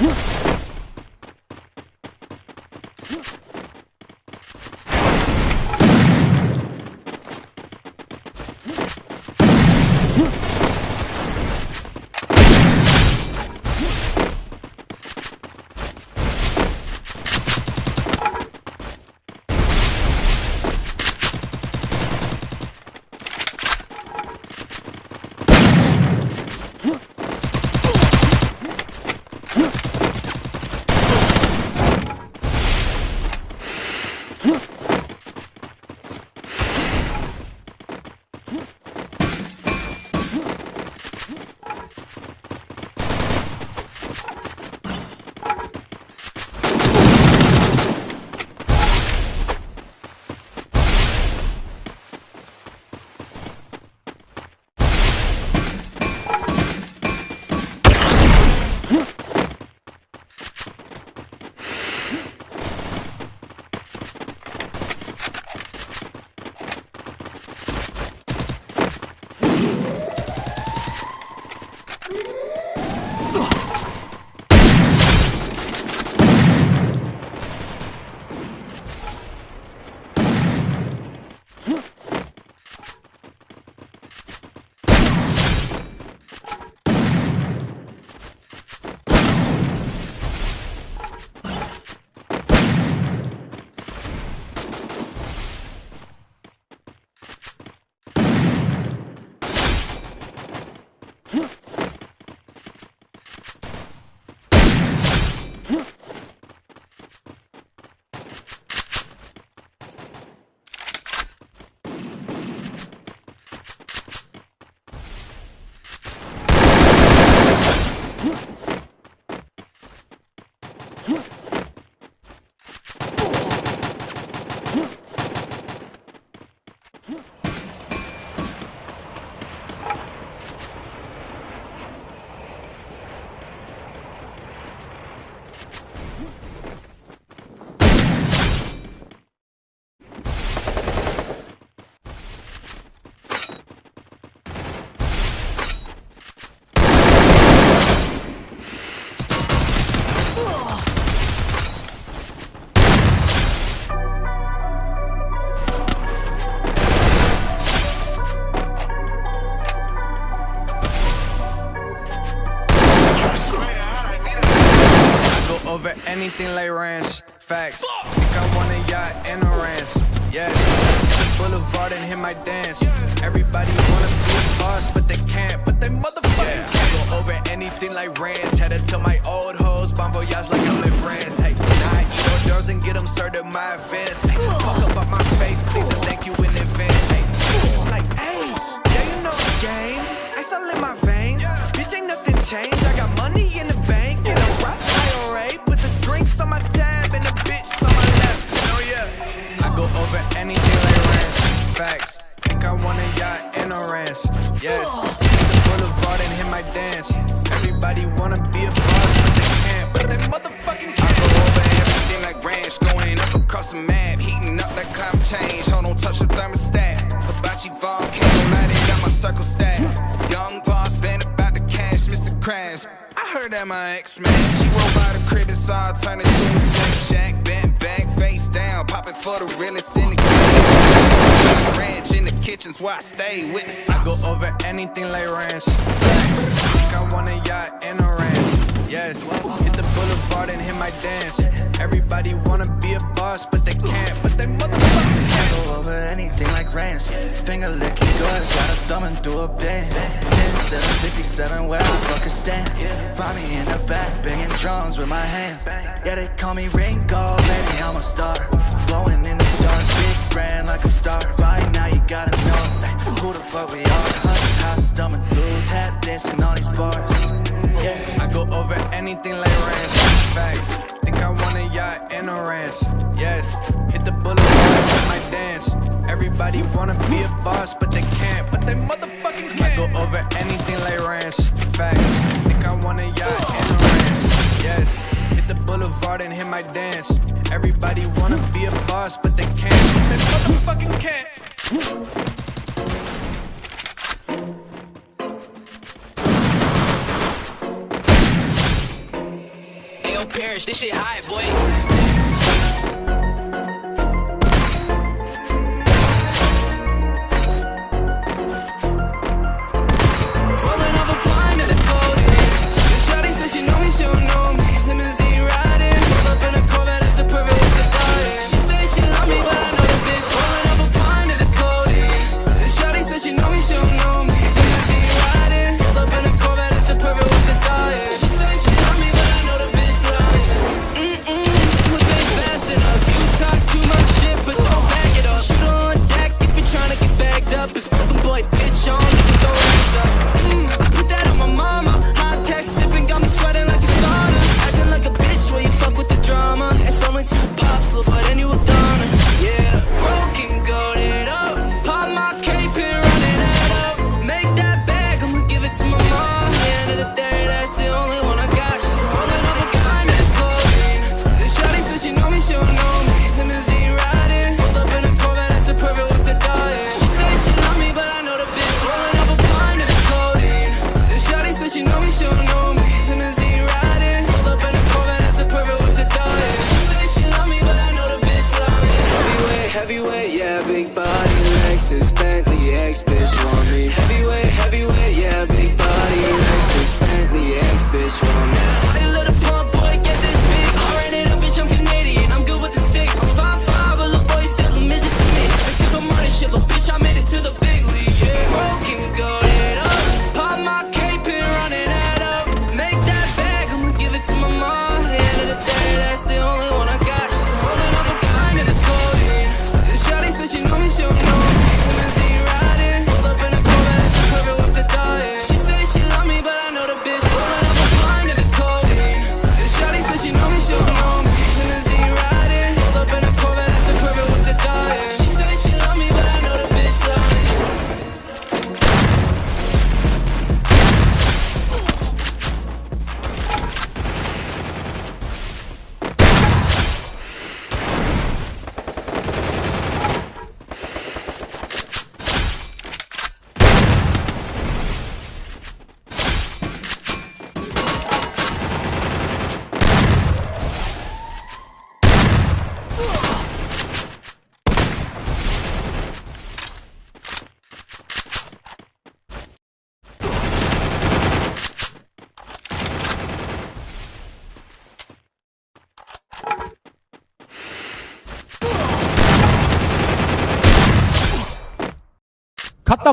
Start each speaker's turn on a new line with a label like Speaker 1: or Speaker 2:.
Speaker 1: over anything like ranch. Facts. Think I want a yacht and a ranch. Yes. Boulevard and hit my dance. Everybody wanna be a boss, but they can't. But they motherfucking yeah. can't. Go over anything like ranch. Had to tell my old hoes, bon voyage like I'm in France. Hey, now I eat hors d'oeuvres and get them served at my events. Hey, fuck up on my face, please, anything like ranch. Facts. Think I want a yacht and a ranch. Yes. Boulevard and hit my dance. Everybody wanna be a boss, but they can't. But they motherfucking can't.
Speaker 2: go over everything like ranch, going up across the map, heating up like climate change. Hold on, touch the thermostat. Hibachi volcano lighting got my circle stack. Young boss, been about the cash, Mr. Crash. I heard that my ex man, she rolled by the crib and saw her turn into a shack. Popping for the realest in the. Ranch in the kitchen's where I stay with the
Speaker 1: I go over anything like ranch. Think I want a yacht and a ranch. Yes. Hit the boulevard and hit my dance. Everybody wanna be a boss, but they can't. But they
Speaker 3: ranch. Finger licking good, got a thumb and through a band. 757 where I fucking stand. Find me in the back, banging drums with my hands. Yeah, they call me Ringo, baby, I'm a star. Blowing in the dark, big brand like I'm star. By now you gotta know who the fuck we are. Hush, house, thumbing through, tap dancing on these bars. Yeah.
Speaker 1: I go over anything like ranch. Facts. Think I want a yacht and a ranch. Yes. Everybody wanna be a boss, but they can't. But they motherfucking can't. Go over anything like ranch. Facts. Think I want a yacht and a ranch. Yes. Hit the boulevard and hit my dance. Everybody wanna be a boss, but they can't. But they motherfucking can't.
Speaker 4: parents. This shit hot, boy.
Speaker 5: Up. It's broken boy, bitch on,
Speaker 6: 갖다